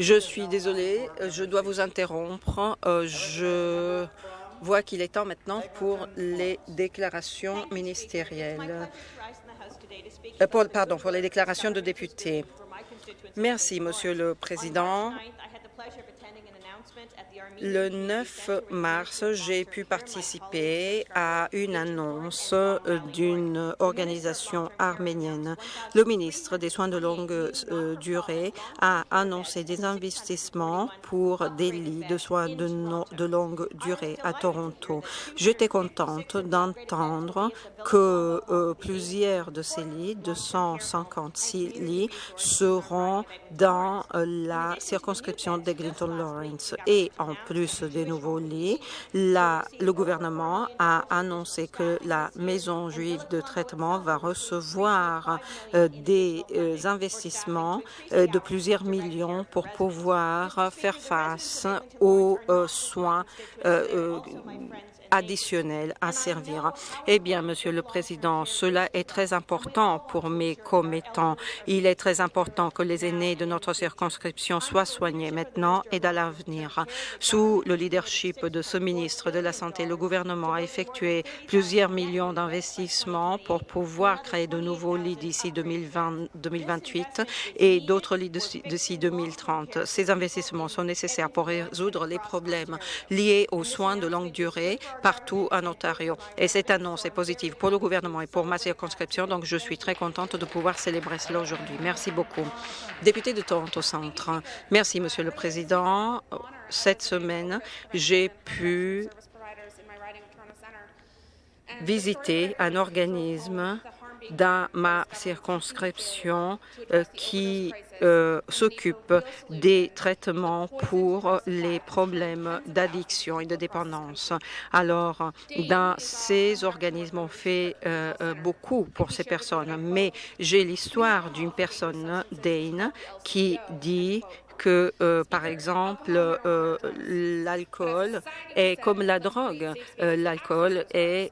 Je suis désolée, je dois vous interrompre. Euh, je vois qu'il est temps maintenant pour les déclarations ministérielles. Euh, pardon, pour les déclarations de députés. Merci, Monsieur le Président. Le 9 mars, j'ai pu participer à une annonce euh, d'une organisation arménienne. Le ministre des Soins de longue euh, durée a annoncé des investissements pour des lits de soins de, longue durée à Toronto. J'étais contente d'entendre que euh, plusieurs de ces lits, 256 lits, seront dans la circonscription d'Eglinton Lawrence et plus des nouveaux lits. le gouvernement a annoncé que la maison juive de traitement va recevoir euh, des euh, investissements euh, de plusieurs millions pour pouvoir faire face aux soins additionnel à servir. Eh bien, Monsieur le Président, cela est très important pour mes commettants. Il est très important que les aînés de notre circonscription soient soignés maintenant et dans l'avenir. Sous le leadership de ce ministre de la Santé, le gouvernement a effectué plusieurs millions d'investissements pour pouvoir créer de nouveaux lits d'ici 2028 et d'autres lits d'ici 2030. Ces investissements sont nécessaires pour résoudre les problèmes liés aux soins de longue durée partout en Ontario. Et cette annonce est positive pour le gouvernement et pour ma circonscription, donc je suis très contente de pouvoir célébrer cela aujourd'hui. Merci beaucoup. Député de Toronto Centre, merci, Monsieur le Président. Cette semaine, j'ai pu visiter un organisme dans ma circonscription euh, qui euh, s'occupe des traitements pour les problèmes d'addiction et de dépendance. Alors, dans ces organismes, on fait euh, beaucoup pour ces personnes, mais j'ai l'histoire d'une personne, Dane, qui dit que, euh, par exemple, euh, l'alcool est comme la drogue. Euh, l'alcool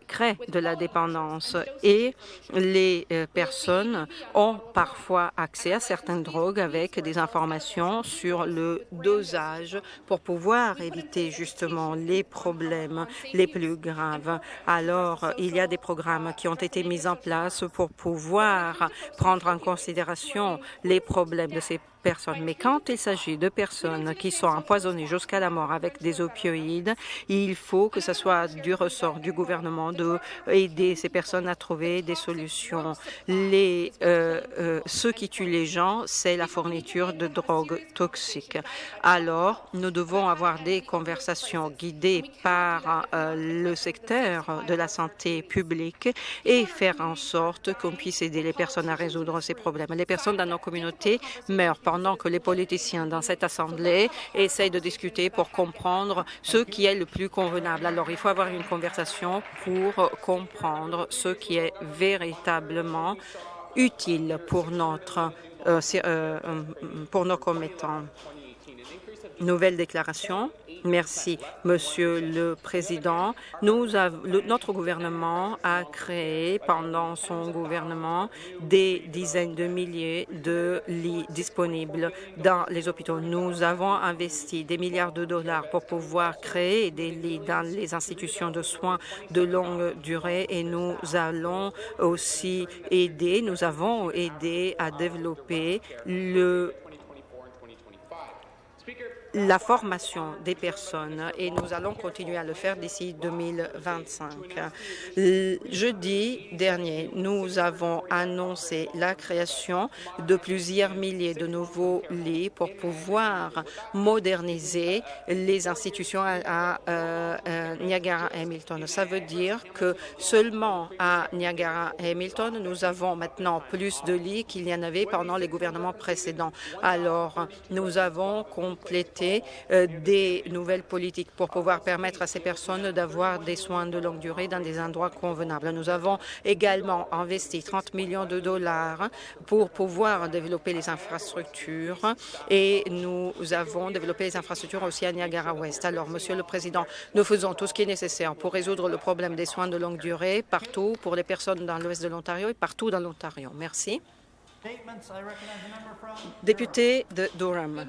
crée de la dépendance et les personnes ont parfois accès à certaines drogues avec des informations sur le dosage pour pouvoir éviter justement les problèmes les plus graves. Alors, il y a des programmes qui ont été mis en place pour pouvoir prendre en considération les problèmes de ces Mais quand il s'agit de personnes qui sont empoisonnées jusqu'à la mort avec des opioïdes, il faut que ce soit du ressort du gouvernement d'aider ces personnes à trouver des solutions. Les, euh, euh, ce qui tue les gens, c'est la fourniture de drogues toxiques. Alors, nous devons avoir des conversations guidées par euh, le secteur de la santé publique et faire en sorte qu'on puisse aider les personnes à résoudre ces problèmes. Les personnes dans nos communautés meurent pendant que les politiciens dans cette Assemblée essayent de discuter pour comprendre ce qui est le plus convenable. Alors, il faut avoir une conversation pour comprendre ce qui est véritablement utile pour notre euh, euh, pour nos commettants. Nouvelle déclaration. Merci, Monsieur le Président. Nous notre gouvernement a créé pendant son gouvernement des dizaines de milliers de lits disponibles dans les hôpitaux. Nous avons investi des milliards de dollars pour pouvoir créer des lits dans les institutions de soins de longue durée et nous allons aussi aider, nous avons aidé à développer le la formation des personnes et nous allons continuer à le faire d'ici 2025. Jeudi dernier, nous avons annoncé la création de plusieurs milliers de nouveaux lits pour pouvoir moderniser les institutions à, euh, Niagara-Hamilton. Ça veut dire que seulement à Niagara-Hamilton, nous avons maintenant plus de lits qu'il y en avait pendant les gouvernements précédents. Alors, nous avons complété euh, des nouvelles politiques pour pouvoir permettre à ces personnes d'avoir des soins de longue durée dans des endroits convenables. Nous avons également investi 30 millions de dollars pour pouvoir développer les infrastructures et nous avons développé les infrastructures aussi à Niagara-Ouest. Alors, Monsieur le Président, nous faisons tout ce qui est nécessaire pour résoudre le problème des soins de longue durée partout pour les personnes dans l'ouest de l'Ontario et partout dans l'Ontario. Merci. Député de Durham.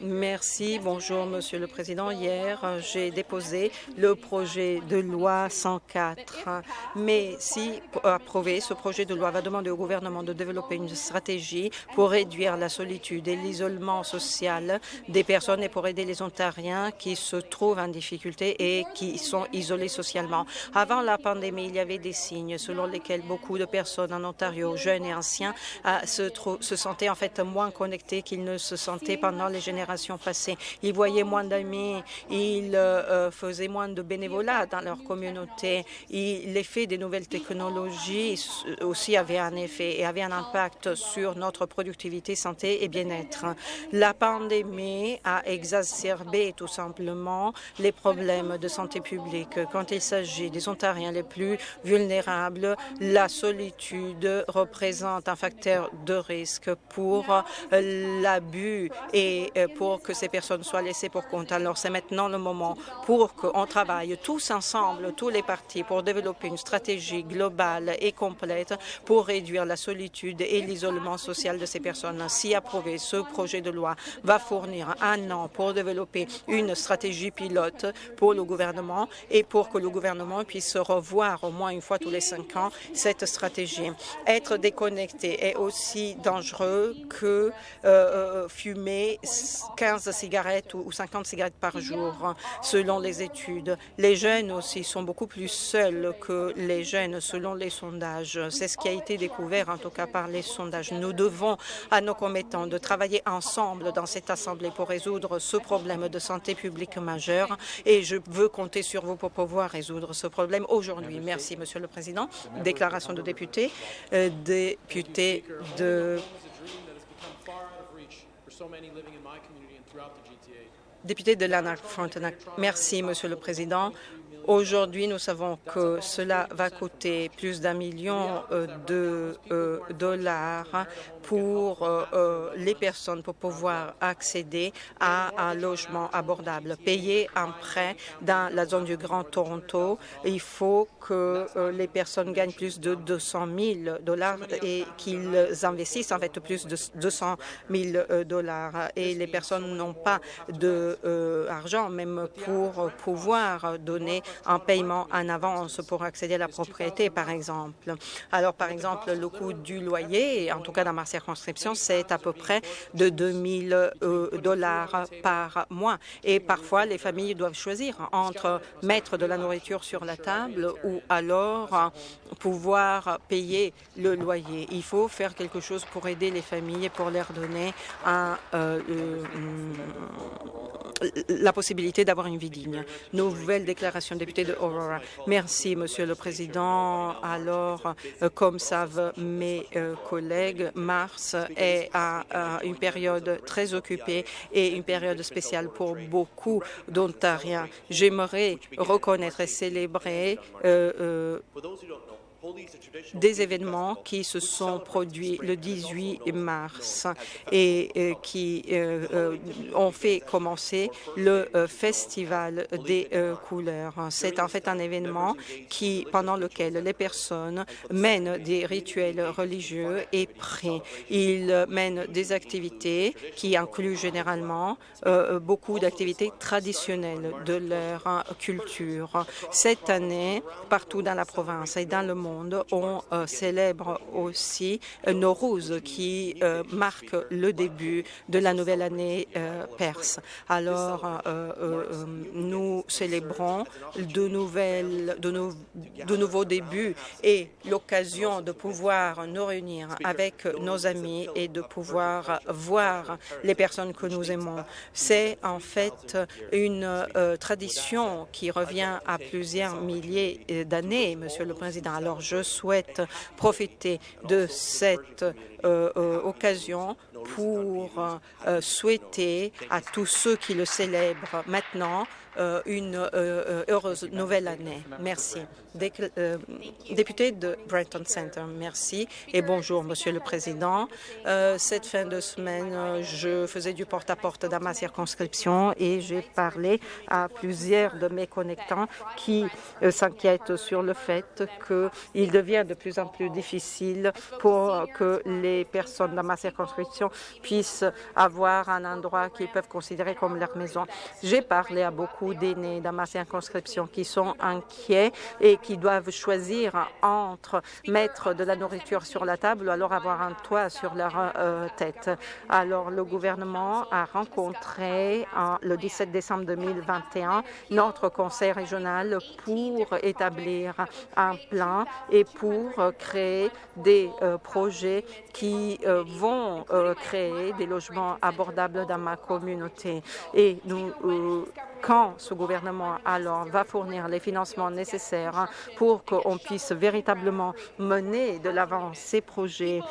Merci. Bonjour, Monsieur le Président. Hier, j'ai déposé le projet de loi 104. Mais si approuvé, ce projet de loi va demander au gouvernement de développer une stratégie pour réduire la solitude et l'isolement social des personnes et pour aider les Ontariens qui se trouvent en difficulté et qui sont isolés socialement. Avant la pandémie, il y avait des signes selon lesquels beaucoup de personnes en Ontario, jeunes et anciens, se, se sentaient en fait moins connectés qu'ils ne se sentaient pendant les générations passées. Ils voyaient moins d'amis, ils euh, euh, faisaient moins de bénévolat dans leur communauté. L'effet des nouvelles technologies aussi avait un effet et avait un impact sur notre productivité, santé et bien-être. La pandémie a exacerbé tout simplement les problèmes de santé publique. Quand il s'agit des Ontariens les plus vulnérables, la solitude représente un facteur de risque pour euh, l'abus et euh, pour que ces personnes soient laissées pour compte. Alors, c'est maintenant le moment pour qu'on travaille tous ensemble, tous les partis, pour développer une stratégie globale et complète pour réduire la solitude et l'isolement social de ces personnes. Si approuvé, ce projet de loi va fournir un an pour développer une stratégie pilote pour le gouvernement et pour que le gouvernement puisse revoir au moins une fois tous les cinq ans cette stratégie. Être déconnecté est aussi dangereux que euh, euh, fumer 15 cigarettes ou 50 cigarettes par jour, selon les études. Les jeunes aussi sont beaucoup plus seuls que les jeunes, selon les sondages. C'est ce qui a été découvert, en tout cas par les sondages. Nous devons, à nos commettants, de travailler ensemble dans cette Assemblée pour résoudre ce problème de santé publique majeur et je veux compter sur vous pour pouvoir résoudre ce problème aujourd'hui. Merci, Monsieur le Président. Déclaration de député. Euh, député de Député de Lanark-Frontenac. Merci, Monsieur le Président. Aujourd'hui, nous savons que cela va coûter plus d'un million euh, de euh, dollars pour euh, les personnes pour pouvoir accéder à un logement abordable. Payer un prêt dans la zone du Grand Toronto, il faut que les personnes gagnent plus de 200 000 dollars et qu'ils investissent en fait plus de 200 000 dollars. Et les personnes n'ont pas d'argent même pour pouvoir donner un paiement en avance pour accéder à la propriété, par exemple. Alors, par exemple, le coût du loyer, en tout cas dans ma circonscription, c'est à peu près de 2 000 euh, dollars par mois. Et parfois, les familles doivent choisir entre mettre de la nourriture sur la table ou alors pouvoir payer le loyer. Il faut faire quelque chose pour aider les familles et pour leur donner un, euh, euh, la possibilité d'avoir une vie digne. Nouvelle déclaration, député de Aurora. Merci, Monsieur le Président. Alors, euh, comme savent mes euh, collègues, mars est une période très occupée et une période spéciale pour beaucoup d'Ontariens. J'aimerais reconnaître et célébrer euh, des événements qui se sont produits le 18 mars et euh, qui euh, euh, ont fait commencer le Festival des couleurs. C'est en fait un événement qui, pendant lequel les personnes mènent des rituels religieux et prient. Ils mènent des activités qui incluent généralement beaucoup d'activités traditionnelles de leur culture. Cette année, partout dans la province et dans le monde, on euh, célèbre aussi euh, Nowruz, qui euh, marque le début de la nouvelle année perse. Alors, nous célébrons de, nouvelles, de, nouveaux débuts et l'occasion de pouvoir nous réunir avec nos amis et de pouvoir voir les personnes que nous aimons. C'est en fait une tradition qui revient à plusieurs milliers d'années, Monsieur le Président. Alors, je souhaite profiter de cette euh, euh, occasion pour souhaiter à tous ceux qui le célèbrent maintenant euh, une euh, euh, heureuse nouvelle année. Merci. député de Brenton Center, merci et bonjour, Monsieur le Président. cette fin de semaine, je faisais du porte-à-porte dans ma circonscription et j'ai parlé à plusieurs de mes connectants qui s'inquiètent sur le fait qu'il devient de plus en plus difficile pour que les personnes dans ma circonscription puissent avoir un endroit qu'ils peuvent considérer comme leur maison. J'ai parlé à beaucoup d'aînés dans ma circonscription qui sont inquiets et qui doivent choisir entre mettre de la nourriture sur la table ou alors avoir un toit sur leur euh, tête. Alors, le gouvernement a rencontré le 17 décembre 2021 notre conseil régional pour établir un plan et pour créer des euh, projets qui euh, vont créer des logements abordables dans ma communauté. Et nous quand ce gouvernement alors va fournir les financements nécessaires pour qu'on puisse véritablement mener de l'avant ces projets.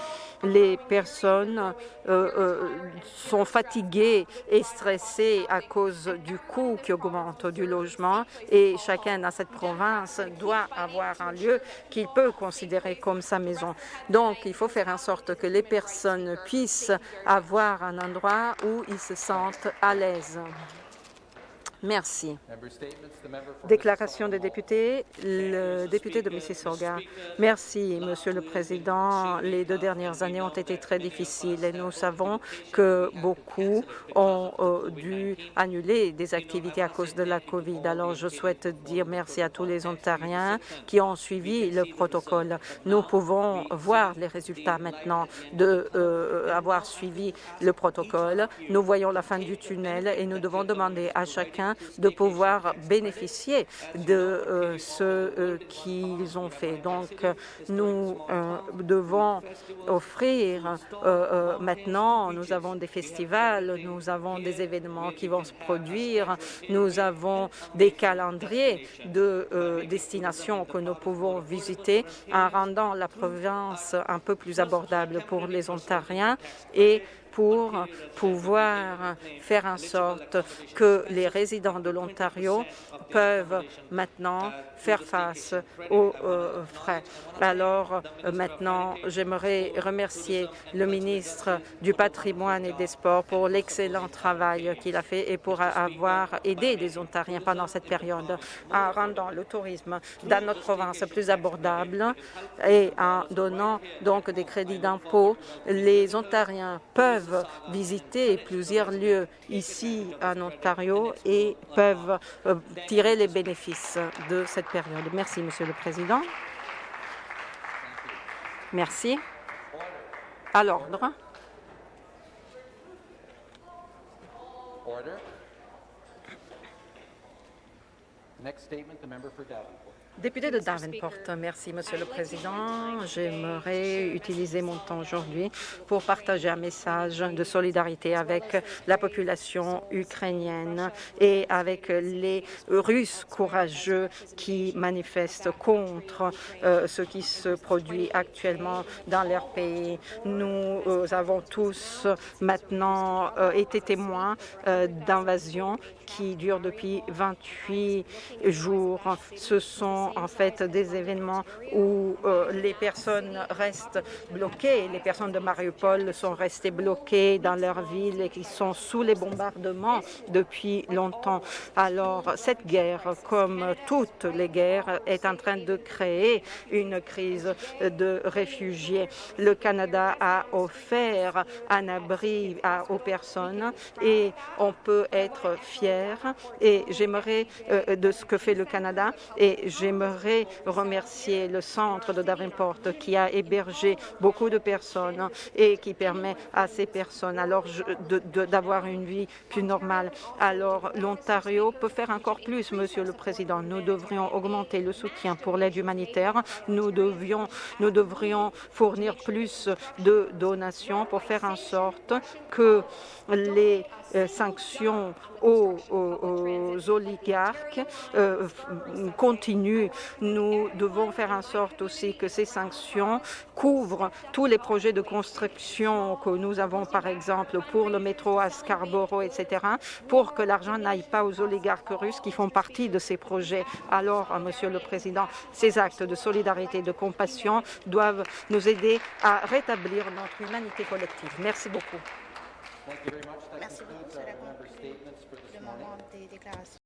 Les personnes euh, euh, sont fatiguées et stressées à cause du coût qui augmente du logement et chacun dans cette province doit avoir un lieu qu'il peut considérer comme sa maison. Donc, il faut faire en sorte que les personnes puissent avoir un endroit où ils se sentent à l'aise. Merci. Déclaration des députés. Le député de Mississauga. Merci, Monsieur le Président. Les deux dernières années ont été très difficiles et nous savons que beaucoup ont euh, dû annuler des activités à cause de la COVID. Alors, je souhaite dire merci à tous les Ontariens qui ont suivi le protocole. Nous pouvons voir les résultats maintenant d'avoir euh, avoir suivi le protocole. Nous voyons la fin du tunnel et nous devons demander à chacun de pouvoir bénéficier de euh, ce euh, qu'ils ont fait. Donc, nous euh, devons offrir maintenant, nous avons des festivals, nous avons des événements qui vont se produire, nous avons des calendriers de destinations que nous pouvons visiter en rendant la province un peu plus abordable pour les Ontariens et pour pouvoir faire en sorte que les résidents de l'Ontario peuvent maintenant faire face aux euh, frais. Alors euh, maintenant, j'aimerais remercier le ministre du patrimoine et des sports pour l'excellent travail qu'il a fait et pour avoir aidé les Ontariens pendant cette période en rendant le tourisme dans notre province plus abordable et en donnant donc des crédits d'impôt. Les Ontariens peuvent visiter plusieurs lieux ici en Ontario et peuvent euh, tirer les bénéfices de cette période. Merci, Monsieur le Président. Merci. À l'ordre. Statement, Davenport. Député de Davenport, merci, Monsieur le Président. J'aimerais utiliser mon temps aujourd'hui pour partager un message de solidarité avec la population ukrainienne et avec les Russes courageux qui manifestent contre euh, ce qui se produit actuellement dans leur pays. Nous euh, avons tous maintenant euh, été témoins d'invasions qui durent depuis 28 jours. Ce sont en fait des événements où euh, les personnes restent bloquées. Les personnes de Mariupol sont restées bloquées dans leur ville et qui sont sous les bombardements depuis longtemps. Alors, cette guerre, comme toutes les guerres, est en train de créer une crise de réfugiés. Le Canada a offert un abri aux personnes et on peut être fier et j'aimerais euh, de ce que fait le Canada et J'aimerais remercier le centre de Davenport qui a hébergé beaucoup de personnes et qui permet à ces personnes alors d'avoir une vie plus normale. Alors l'Ontario peut faire encore plus, Monsieur le Président. Nous devrions augmenter le soutien pour l'aide humanitaire. Nous, devions, nous devrions fournir plus de donations pour faire en sorte que les euh, sanctions aux, oligarques euh, Nous devons faire en sorte aussi que ces sanctions couvrent tous les projets de construction que nous avons, par exemple, pour le métro à Scarborough, etc., pour que l'argent n'aille pas aux oligarques russes qui font partie de ces projets. Alors, Monsieur le Président, ces actes de solidarité et de compassion doivent nous aider à rétablir notre humanité collective. Merci beaucoup. Merci beaucoup. Cela conclut le moment des déclarations.